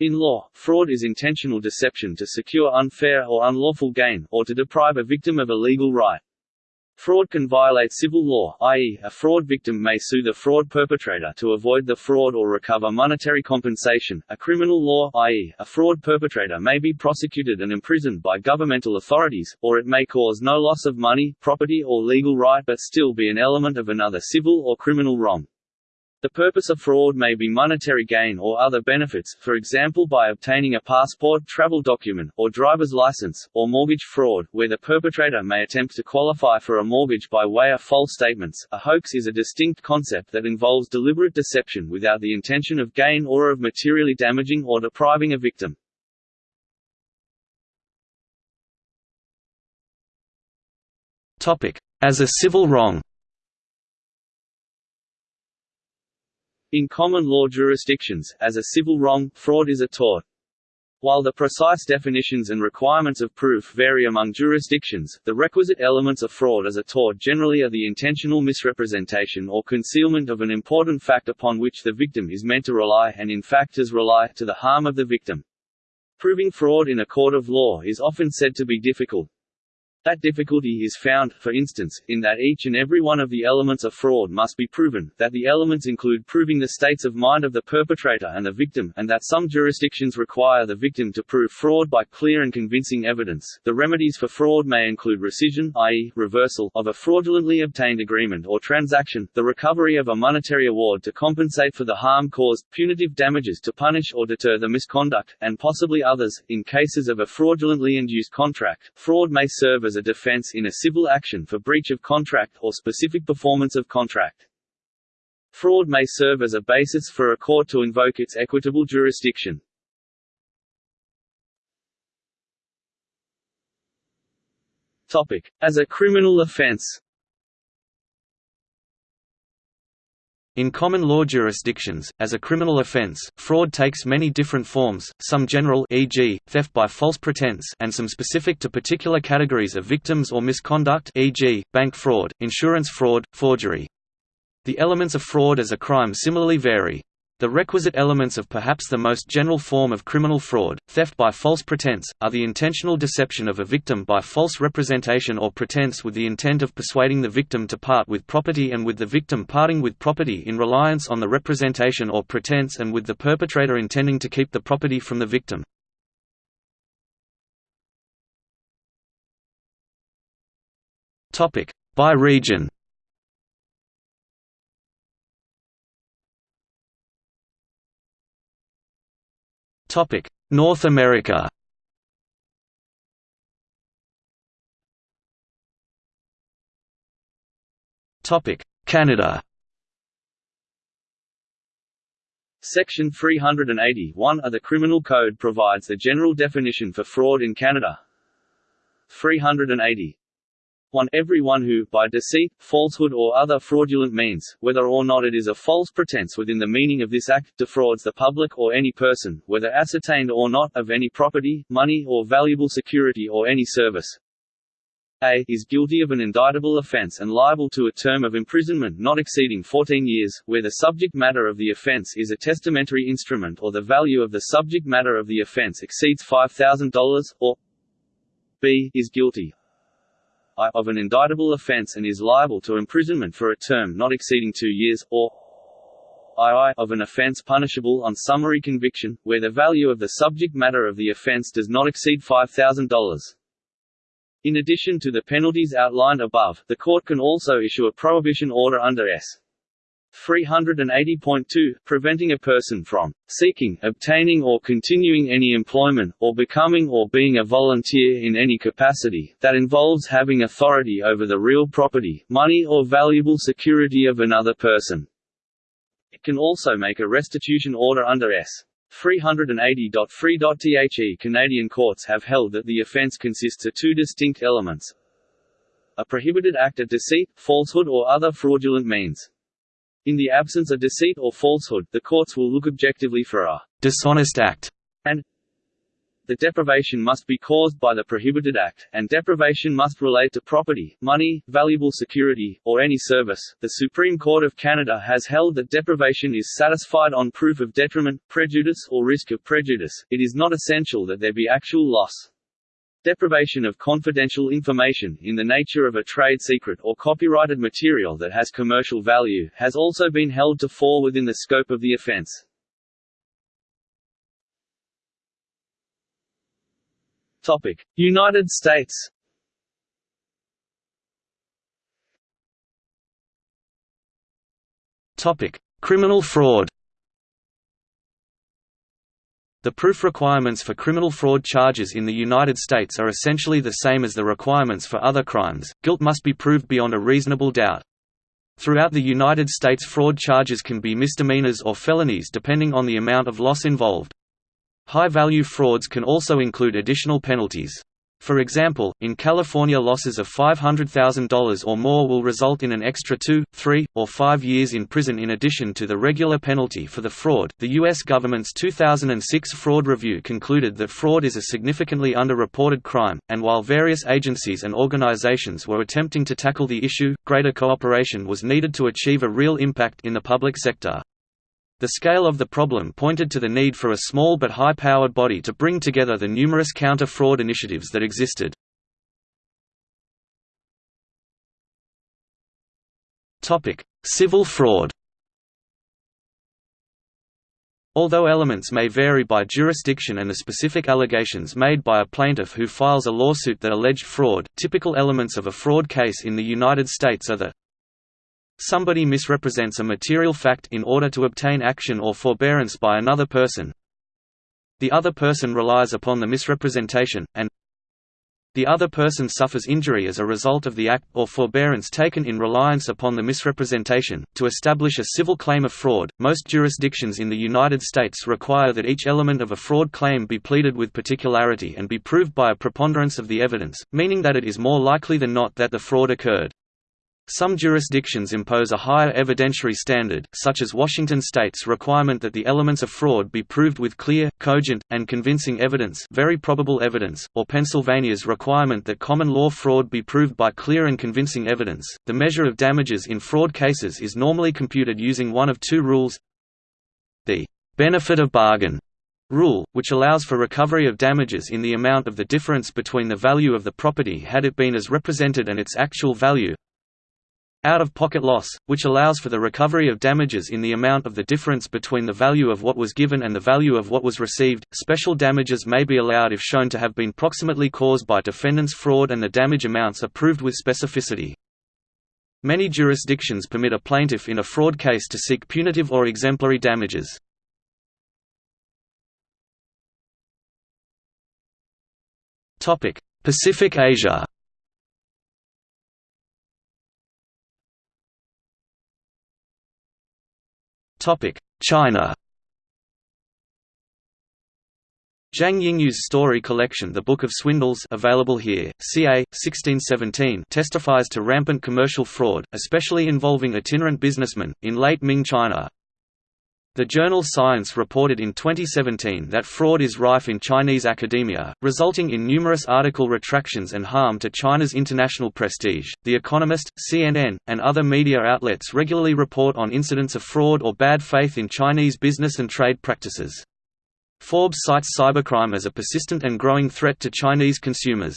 In law, fraud is intentional deception to secure unfair or unlawful gain, or to deprive a victim of a legal right. Fraud can violate civil law, i.e., a fraud victim may sue the fraud perpetrator to avoid the fraud or recover monetary compensation. A criminal law, i.e., a fraud perpetrator may be prosecuted and imprisoned by governmental authorities, or it may cause no loss of money, property or legal right but still be an element of another civil or criminal wrong. The purpose of fraud may be monetary gain or other benefits, for example by obtaining a passport, travel document, or driver's license, or mortgage fraud, where the perpetrator may attempt to qualify for a mortgage by way of false statements. A hoax is a distinct concept that involves deliberate deception without the intention of gain or of materially damaging or depriving a victim. As a civil wrong In common law jurisdictions, as a civil wrong, fraud is a tort. While the precise definitions and requirements of proof vary among jurisdictions, the requisite elements of fraud as a tort generally are the intentional misrepresentation or concealment of an important fact upon which the victim is meant to rely and in fact does rely, to the harm of the victim. Proving fraud in a court of law is often said to be difficult, that difficulty is found, for instance, in that each and every one of the elements of fraud must be proven, that the elements include proving the states of mind of the perpetrator and the victim, and that some jurisdictions require the victim to prove fraud by clear and convincing evidence. The remedies for fraud may include rescission, i.e., reversal, of a fraudulently obtained agreement or transaction, the recovery of a monetary award to compensate for the harm caused, punitive damages to punish or deter the misconduct, and possibly others. In cases of a fraudulently induced contract, fraud may serve as a defense in a civil action for breach of contract or specific performance of contract. Fraud may serve as a basis for a court to invoke its equitable jurisdiction. Topic. As a criminal offense In common law jurisdictions, as a criminal offense, fraud takes many different forms, some general e.g., theft by false pretense and some specific to particular categories of victims or misconduct e.g., bank fraud, insurance fraud, forgery. The elements of fraud as a crime similarly vary. The requisite elements of perhaps the most general form of criminal fraud, theft by false pretense, are the intentional deception of a victim by false representation or pretense with the intent of persuading the victim to part with property and with the victim parting with property in reliance on the representation or pretense and with the perpetrator intending to keep the property from the victim. By region Topic: North America. Topic: Canada. Section 381 of the Criminal Code provides the general definition for fraud in Canada. 380 1. Everyone who, by deceit, falsehood or other fraudulent means, whether or not it is a false pretense within the meaning of this Act, defrauds the public or any person, whether ascertained or not, of any property, money or valuable security or any service, a is guilty of an indictable offence and liable to a term of imprisonment not exceeding 14 years, where the subject matter of the offence is a testamentary instrument or the value of the subject matter of the offence exceeds $5,000, or b is guilty I of an indictable offence and is liable to imprisonment for a term not exceeding two years, or II of an offence punishable on summary conviction, where the value of the subject matter of the offence does not exceed $5,000. In addition to the penalties outlined above, the court can also issue a prohibition order under S. 380.2, preventing a person from seeking, obtaining or continuing any employment, or becoming or being a volunteer in any capacity, that involves having authority over the real property, money or valuable security of another person. It can also make a restitution order under S. 380.3.The Canadian courts have held that the offence consists of two distinct elements a prohibited act of deceit, falsehood or other fraudulent means. In the absence of deceit or falsehood, the courts will look objectively for a dishonest act and the deprivation must be caused by the prohibited act, and deprivation must relate to property, money, valuable security, or any service. The Supreme Court of Canada has held that deprivation is satisfied on proof of detriment, prejudice, or risk of prejudice. It is not essential that there be actual loss. Deprivation of confidential information, in the nature of a trade secret or copyrighted material that has commercial value, has also been held to fall within the scope of the offence. United States Criminal fraud the proof requirements for criminal fraud charges in the United States are essentially the same as the requirements for other crimes, guilt must be proved beyond a reasonable doubt. Throughout the United States fraud charges can be misdemeanors or felonies depending on the amount of loss involved. High-value frauds can also include additional penalties. For example, in California losses of $500,000 or more will result in an extra two, three, or five years in prison in addition to the regular penalty for the fraud. The U.S. government's 2006 fraud review concluded that fraud is a significantly underreported crime, and while various agencies and organizations were attempting to tackle the issue, greater cooperation was needed to achieve a real impact in the public sector. The scale of the problem pointed to the need for a small but high-powered body to bring together the numerous counter-fraud initiatives that existed. Civil fraud Although elements may vary by jurisdiction and the specific allegations made by a plaintiff who files a lawsuit that alleged fraud, typical elements of a fraud case in the United States are the Somebody misrepresents a material fact in order to obtain action or forbearance by another person. The other person relies upon the misrepresentation, and the other person suffers injury as a result of the act or forbearance taken in reliance upon the misrepresentation. To establish a civil claim of fraud, most jurisdictions in the United States require that each element of a fraud claim be pleaded with particularity and be proved by a preponderance of the evidence, meaning that it is more likely than not that the fraud occurred. Some jurisdictions impose a higher evidentiary standard, such as Washington state's requirement that the elements of fraud be proved with clear, cogent, and convincing evidence very probable evidence, or Pennsylvania's requirement that common law fraud be proved by clear and convincing evidence. The measure of damages in fraud cases is normally computed using one of two rules the benefit of bargain rule, which allows for recovery of damages in the amount of the difference between the value of the property had it been as represented and its actual value, out-of-pocket loss, which allows for the recovery of damages in the amount of the difference between the value of what was given and the value of what was received. Special damages may be allowed if shown to have been proximately caused by defendant's fraud and the damage amounts are proved with specificity. Many jurisdictions permit a plaintiff in a fraud case to seek punitive or exemplary damages. Pacific Asia China Zhang Yingyu's story collection The Book of Swindles available here, ca. 1617 testifies to rampant commercial fraud, especially involving itinerant businessmen, in late Ming China. The journal Science reported in 2017 that fraud is rife in Chinese academia, resulting in numerous article retractions and harm to China's international prestige. The Economist, CNN, and other media outlets regularly report on incidents of fraud or bad faith in Chinese business and trade practices. Forbes cites cybercrime as a persistent and growing threat to Chinese consumers.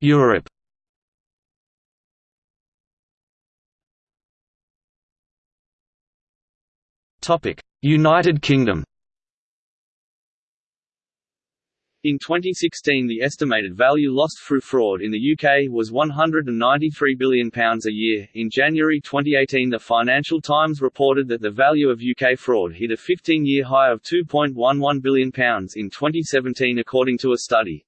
Europe United Kingdom In 2016 the estimated value lost through fraud in the UK was £193 billion a year. In January 2018 the Financial Times reported that the value of UK fraud hit a 15-year high of £2.11 billion in 2017 according to a study.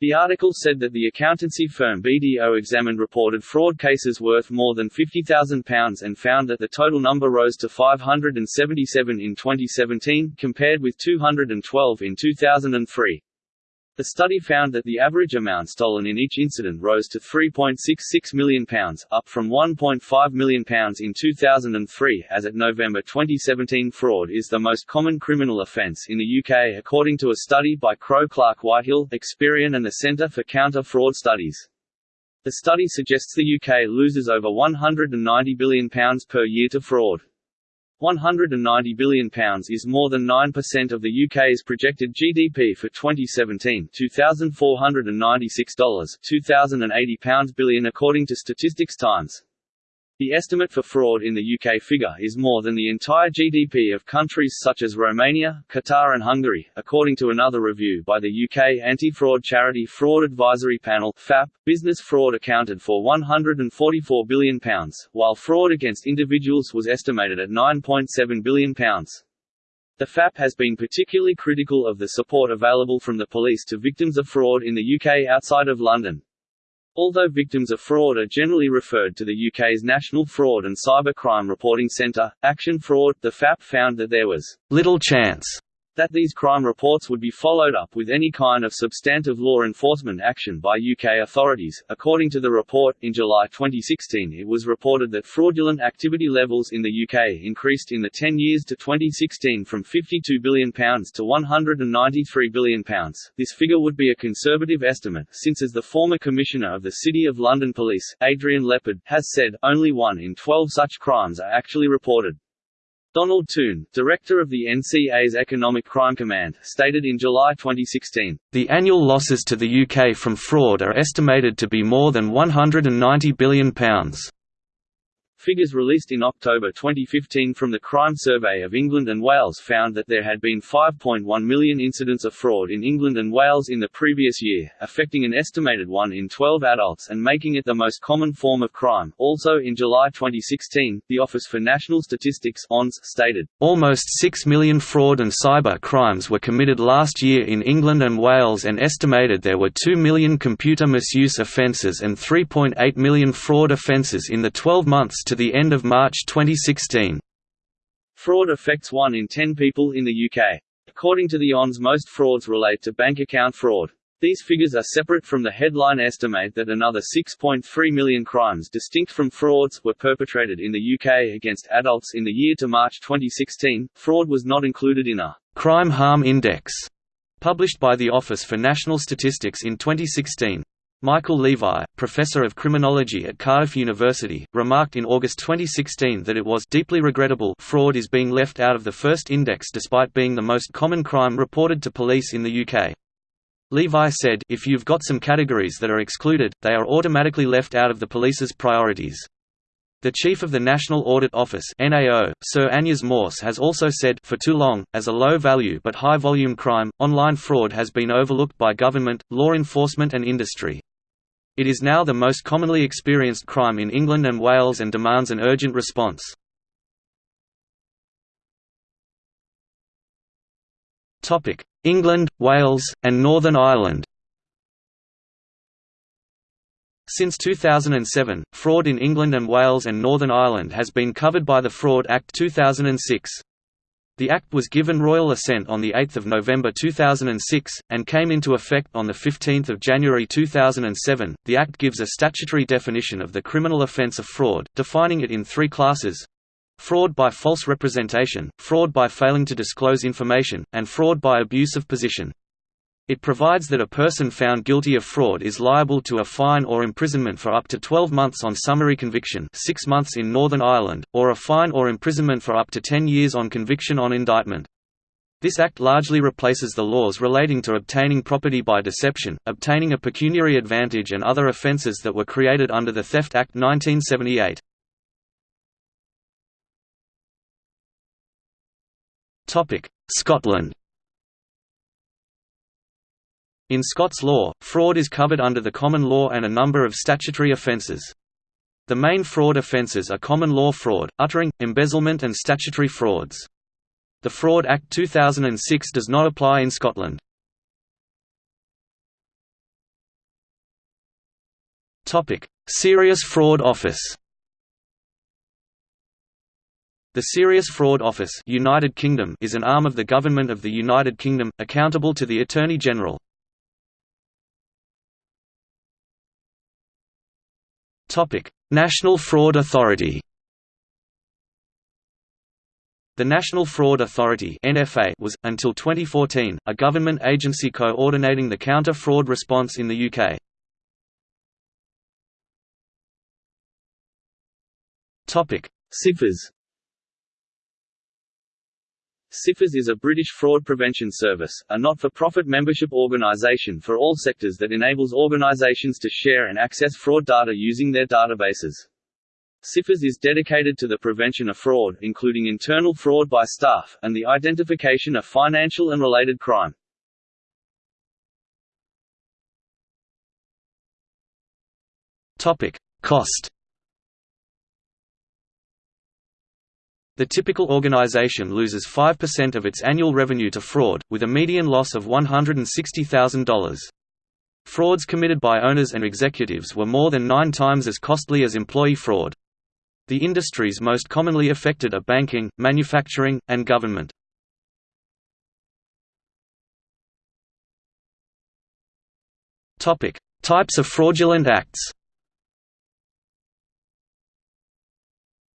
The article said that the accountancy firm BDO examined reported fraud cases worth more than £50,000 and found that the total number rose to 577 in 2017, compared with 212 in 2003. The study found that the average amount stolen in each incident rose to £3.66 million, up from £1.5 million in 2003. As at November 2017, fraud is the most common criminal offence in the UK according to a study by Crowe Clark Whitehill, Experian and the Centre for Counter Fraud Studies. The study suggests the UK loses over £190 billion per year to fraud. £190 billion is more than 9% of the UK's projected GDP for 2017 $2,496, £2,080 billion according to Statistics Times. The estimate for fraud in the UK figure is more than the entire GDP of countries such as Romania, Qatar and Hungary, according to another review by the UK anti-fraud charity Fraud Advisory Panel FAP. Business fraud accounted for £144 billion, while fraud against individuals was estimated at £9.7 billion. The FAP has been particularly critical of the support available from the police to victims of fraud in the UK outside of London. Although victims of fraud are generally referred to the UK's National Fraud and Cyber Crime Reporting Centre, Action Fraud, the FAP found that there was little chance that these crime reports would be followed up with any kind of substantive law enforcement action by UK authorities. According to the report, in July 2016 it was reported that fraudulent activity levels in the UK increased in the 10 years to 2016 from £52 billion to £193 billion. This figure would be a conservative estimate, since as the former Commissioner of the City of London Police, Adrian Leppard, has said, only one in 12 such crimes are actually reported. Donald Toon, director of the NCA's Economic Crime Command, stated in July 2016, The annual losses to the UK from fraud are estimated to be more than £190 billion. Figures released in October 2015 from the Crime Survey of England and Wales found that there had been 5.1 million incidents of fraud in England and Wales in the previous year, affecting an estimated 1 in 12 adults and making it the most common form of crime. Also in July 2016, the Office for National Statistics ONS stated, Almost 6 million fraud and cyber crimes were committed last year in England and Wales and estimated there were 2 million computer misuse offences and 3.8 million fraud offences in the 12 months to the end of March 2016. Fraud affects 1 in 10 people in the UK. According to the ONS most frauds relate to bank account fraud. These figures are separate from the headline estimate that another 6.3 million crimes distinct from frauds were perpetrated in the UK against adults in the year to March 2016. Fraud was not included in a crime harm index published by the Office for National Statistics in 2016. Michael Levi, professor of criminology at Cardiff University, remarked in August 2016 that it was deeply regrettable fraud is being left out of the first index despite being the most common crime reported to police in the UK. Levi said, if you've got some categories that are excluded, they are automatically left out of the police's priorities. The chief of the National Audit Office (NAO), Sir Amyas Morse has also said, for too long, as a low-value but high-volume crime, online fraud has been overlooked by government, law enforcement and industry. It is now the most commonly experienced crime in England and Wales and demands an urgent response. England, Wales, and Northern Ireland Since 2007, fraud in England and Wales and Northern Ireland has been covered by the Fraud Act 2006. The Act was given royal assent on 8 November 2006, and came into effect on 15 January 2007. The Act gives a statutory definition of the criminal offence of fraud, defining it in three classes fraud by false representation, fraud by failing to disclose information, and fraud by abuse of position. It provides that a person found guilty of fraud is liable to a fine or imprisonment for up to 12 months on summary conviction 6 months in Northern Ireland, or a fine or imprisonment for up to 10 years on conviction on indictment. This act largely replaces the laws relating to obtaining property by deception, obtaining a pecuniary advantage and other offences that were created under the Theft Act 1978. Scotland in Scots law, fraud is covered under the common law and a number of statutory offences. The main fraud offences are common law fraud, uttering, embezzlement and statutory frauds. The Fraud Act 2006 does not apply in Scotland. Serious Fraud Office The Serious Fraud Office United Kingdom is an arm of the Government of the United Kingdom, accountable to the Attorney-General. National Fraud Authority The National Fraud Authority was until 2014 a government agency coordinating the counter-fraud response in the UK. Topic: Cifas is a British fraud prevention service, a not-for-profit membership organisation for all sectors that enables organisations to share and access fraud data using their databases. Cifas is dedicated to the prevention of fraud, including internal fraud by staff, and the identification of financial and related crime. Cost The typical organization loses 5% of its annual revenue to fraud, with a median loss of $160,000. Frauds committed by owners and executives were more than nine times as costly as employee fraud. The industries most commonly affected are banking, manufacturing, and government. Types of fraudulent acts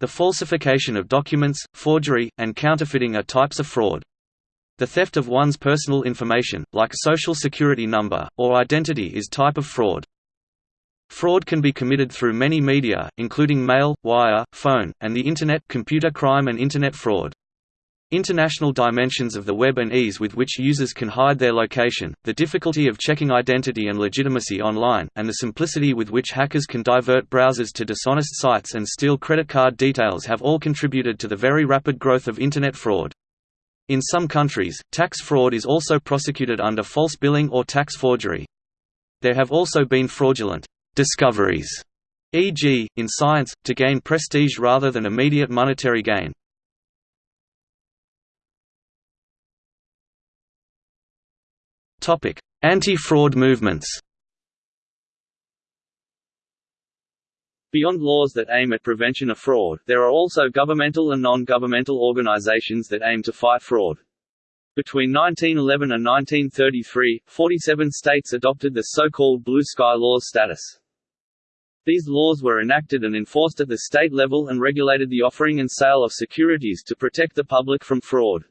The falsification of documents, forgery, and counterfeiting are types of fraud. The theft of one's personal information, like social security number, or identity is type of fraud. Fraud can be committed through many media, including mail, wire, phone, and the Internet computer crime and Internet fraud. International dimensions of the web and ease with which users can hide their location, the difficulty of checking identity and legitimacy online, and the simplicity with which hackers can divert browsers to dishonest sites and steal credit card details have all contributed to the very rapid growth of Internet fraud. In some countries, tax fraud is also prosecuted under false billing or tax forgery. There have also been fraudulent discoveries, e.g., in science, to gain prestige rather than immediate monetary gain. Anti-fraud movements Beyond laws that aim at prevention of fraud, there are also governmental and non-governmental organizations that aim to fight fraud. Between 1911 and 1933, 47 states adopted the so-called Blue Sky Laws status. These laws were enacted and enforced at the state level and regulated the offering and sale of securities to protect the public from fraud.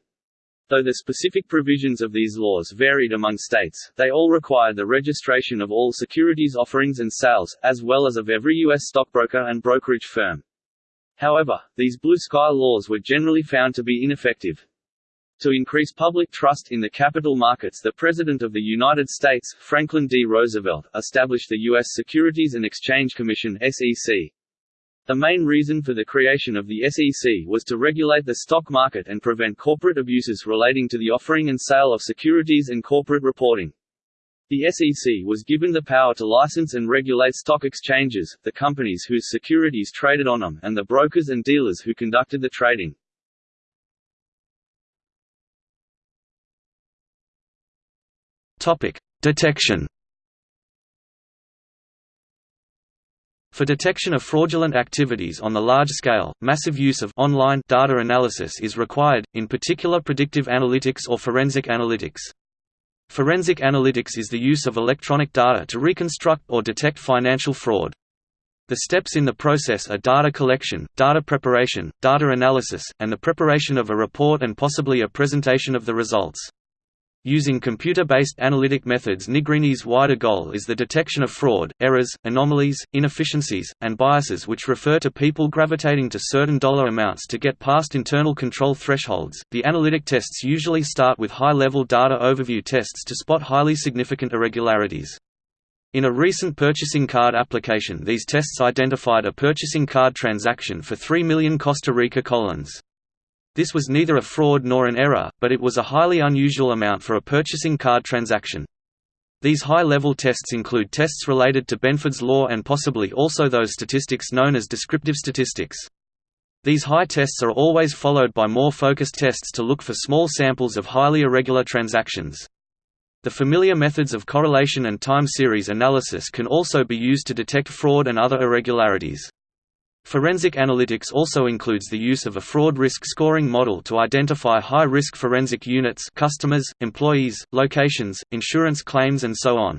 Though the specific provisions of these laws varied among states, they all required the registration of all securities offerings and sales, as well as of every U.S. stockbroker and brokerage firm. However, these blue sky laws were generally found to be ineffective. To increase public trust in the capital markets the President of the United States, Franklin D. Roosevelt, established the U.S. Securities and Exchange Commission SEC, the main reason for the creation of the SEC was to regulate the stock market and prevent corporate abuses relating to the offering and sale of securities and corporate reporting. The SEC was given the power to license and regulate stock exchanges, the companies whose securities traded on them, and the brokers and dealers who conducted the trading. Topic: Detection For detection of fraudulent activities on the large scale, massive use of online data analysis is required, in particular predictive analytics or forensic analytics. Forensic analytics is the use of electronic data to reconstruct or detect financial fraud. The steps in the process are data collection, data preparation, data analysis, and the preparation of a report and possibly a presentation of the results. Using computer-based analytic methods Nigrini's wider goal is the detection of fraud, errors, anomalies, inefficiencies, and biases which refer to people gravitating to certain dollar amounts to get past internal control thresholds. The analytic tests usually start with high-level data overview tests to spot highly significant irregularities. In a recent purchasing card application these tests identified a purchasing card transaction for 3 million Costa Rica colones. This was neither a fraud nor an error, but it was a highly unusual amount for a purchasing card transaction. These high-level tests include tests related to Benford's law and possibly also those statistics known as descriptive statistics. These high tests are always followed by more focused tests to look for small samples of highly irregular transactions. The familiar methods of correlation and time series analysis can also be used to detect fraud and other irregularities. Forensic analytics also includes the use of a fraud risk scoring model to identify high-risk forensic units customers, employees, locations, insurance claims and so on.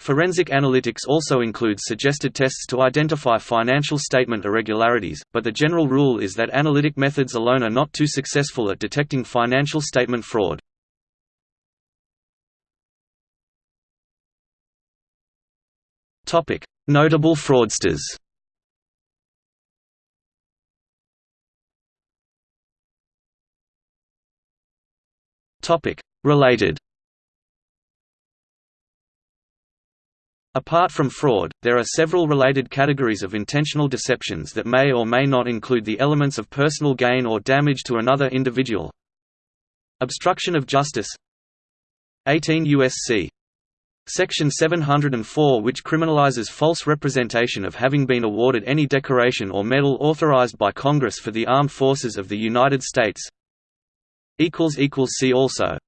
Forensic analytics also includes suggested tests to identify financial statement irregularities, but the general rule is that analytic methods alone are not too successful at detecting financial statement fraud. Notable fraudsters Related Apart from fraud, there are several related categories of intentional deceptions that may or may not include the elements of personal gain or damage to another individual. Obstruction of justice 18 U.S.C. Section 704 which criminalizes false representation of having been awarded any decoration or medal authorized by Congress for the Armed Forces of the United States See also